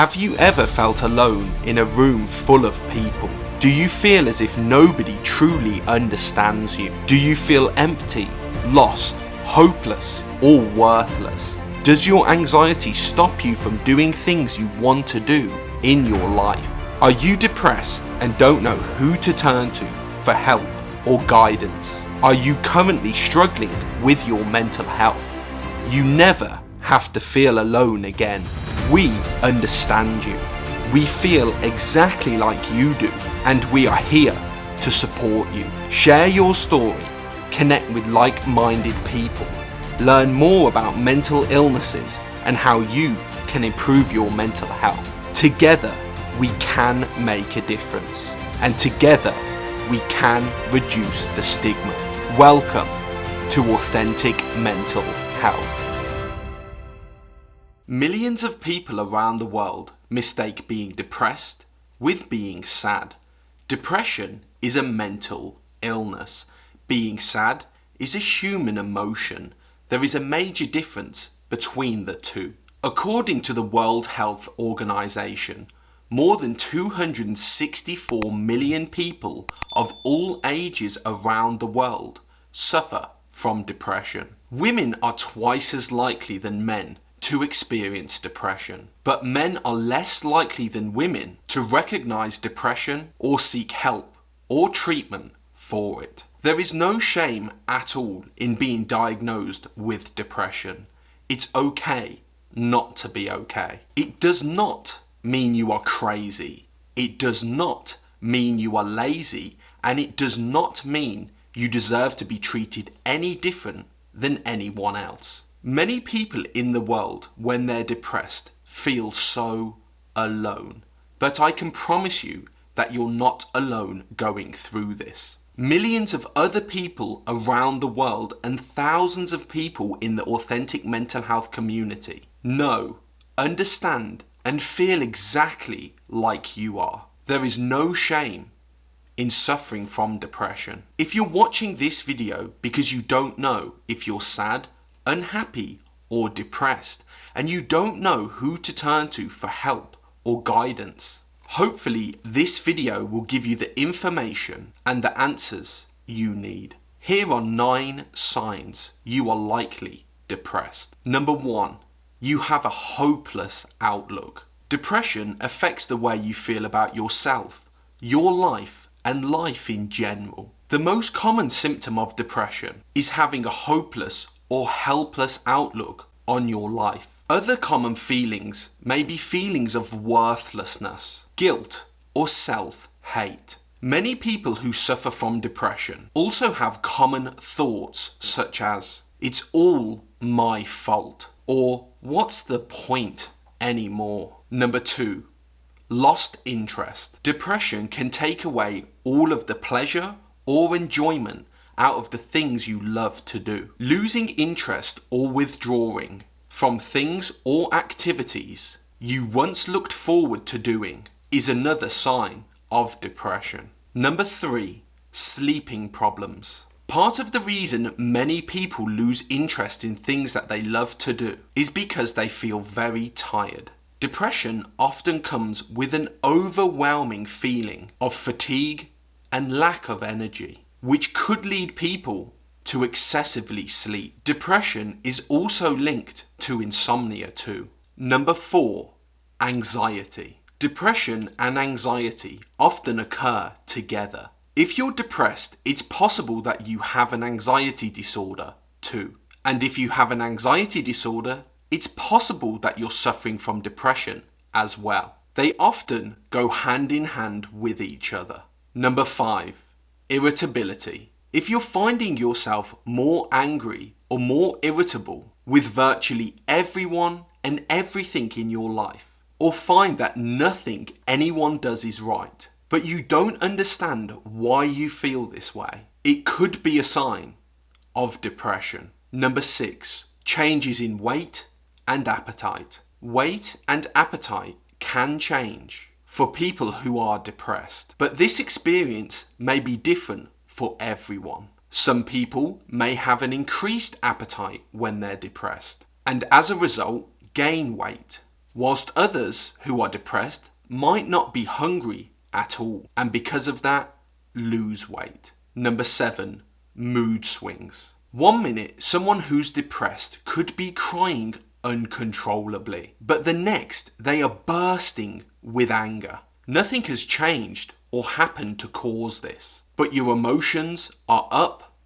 Have you ever felt alone in a room full of people? Do you feel as if nobody truly understands you? Do you feel empty, lost, hopeless, or worthless? Does your anxiety stop you from doing things you want to do in your life? Are you depressed and don't know who to turn to for help or guidance? Are you currently struggling with your mental health? You never have to feel alone again. We understand you. We feel exactly like you do and we are here to support you. Share your story, connect with like-minded people, learn more about mental illnesses and how you can improve your mental health. Together, we can make a difference and together we can reduce the stigma. Welcome to Authentic Mental Health. Millions of people around the world mistake being depressed with being sad. Depression is a mental illness. Being sad is a human emotion. There is a major difference between the two. According to the World Health Organization, more than 264 million people of all ages around the world suffer from depression. Women are twice as likely than men to experience depression, but men are less likely than women to recognize depression or seek help or treatment for it. There is no shame at all in being diagnosed with depression. It's okay not to be okay. It does not mean you are crazy. It does not mean you are lazy and it does not mean you deserve to be treated any different than anyone else. Many people in the world, when they're depressed, feel so alone. But I can promise you that you're not alone going through this. Millions of other people around the world and thousands of people in the authentic mental health community know, understand and feel exactly like you are. There is no shame in suffering from depression. If you're watching this video because you don't know if you're sad, unhappy or depressed and you don't know who to turn to for help or guidance, hopefully this video will give you the information and the answers you need. Here are 9 signs you are likely depressed. Number 1. You have a hopeless outlook. Depression affects the way you feel about yourself, your life and life in general. The most common symptom of depression is having a hopeless or helpless outlook on your life. Other common feelings may be feelings of worthlessness, guilt or self-hate. Many people who suffer from depression also have common thoughts such as, it's all my fault, or what's the point anymore? Number two, lost interest. Depression can take away all of the pleasure or enjoyment out of the things you love to do. Losing interest or withdrawing from things or activities you once looked forward to doing is another sign of depression. Number three, sleeping problems. Part of the reason many people lose interest in things that they love to do is because they feel very tired. Depression often comes with an overwhelming feeling of fatigue and lack of energy which could lead people to excessively sleep. Depression is also linked to insomnia too. Number four, anxiety. Depression and anxiety often occur together. If you're depressed, it's possible that you have an anxiety disorder too. And if you have an anxiety disorder, it's possible that you're suffering from depression as well. They often go hand in hand with each other. Number five, Irritability. If you're finding yourself more angry or more irritable with virtually everyone and everything in your life, or find that nothing anyone does is right, but you don't understand why you feel this way, it could be a sign of depression. Number six, changes in weight and appetite. Weight and appetite can change for people who are depressed. But this experience may be different for everyone. Some people may have an increased appetite when they're depressed and as a result gain weight, whilst others who are depressed might not be hungry at all and because of that lose weight. Number seven, mood swings. One minute, someone who's depressed could be crying uncontrollably, but the next, they are bursting with anger. Nothing has changed or happened to cause this, but your emotions are up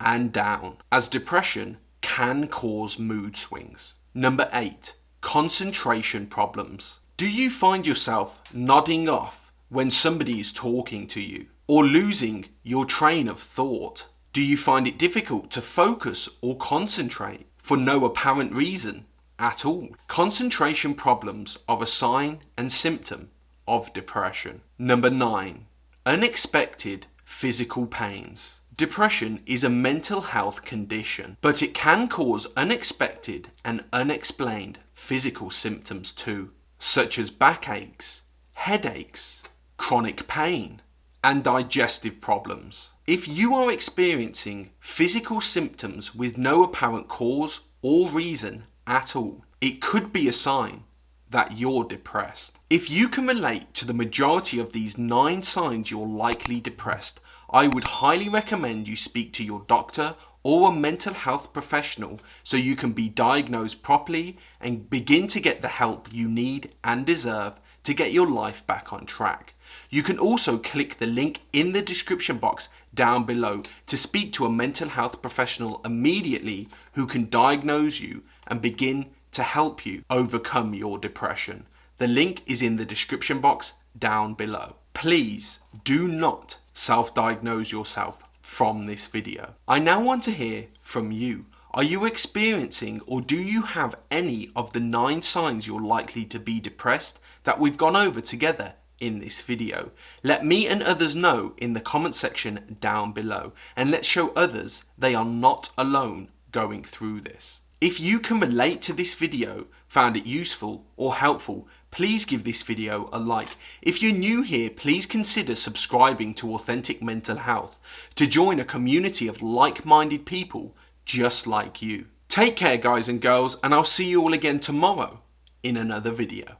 and down, as depression can cause mood swings. Number eight, concentration problems. Do you find yourself nodding off when somebody is talking to you or losing your train of thought? Do you find it difficult to focus or concentrate for no apparent reason at all? Concentration problems are a sign and symptom of depression. Number nine, unexpected physical pains. Depression is a mental health condition, but it can cause unexpected and unexplained physical symptoms too, such as backaches, headaches, chronic pain, and digestive problems. If you are experiencing physical symptoms with no apparent cause or reason at all, it could be a sign that you're depressed. If you can relate to the majority of these nine signs you're likely depressed, I would highly recommend you speak to your doctor or a mental health professional so you can be diagnosed properly and begin to get the help you need and deserve to get your life back on track. You can also click the link in the description box down below to speak to a mental health professional immediately who can diagnose you and begin to help you overcome your depression. The link is in the description box down below. Please do not self-diagnose yourself from this video. I now want to hear from you. Are you experiencing or do you have any of the nine signs you're likely to be depressed that we've gone over together in this video? Let me and others know in the comment section down below and let's show others they are not alone going through this. If you can relate to this video, found it useful or helpful, please give this video a like. If you're new here, please consider subscribing to Authentic Mental Health to join a community of like-minded people just like you. Take care guys and girls and I'll see you all again tomorrow in another video.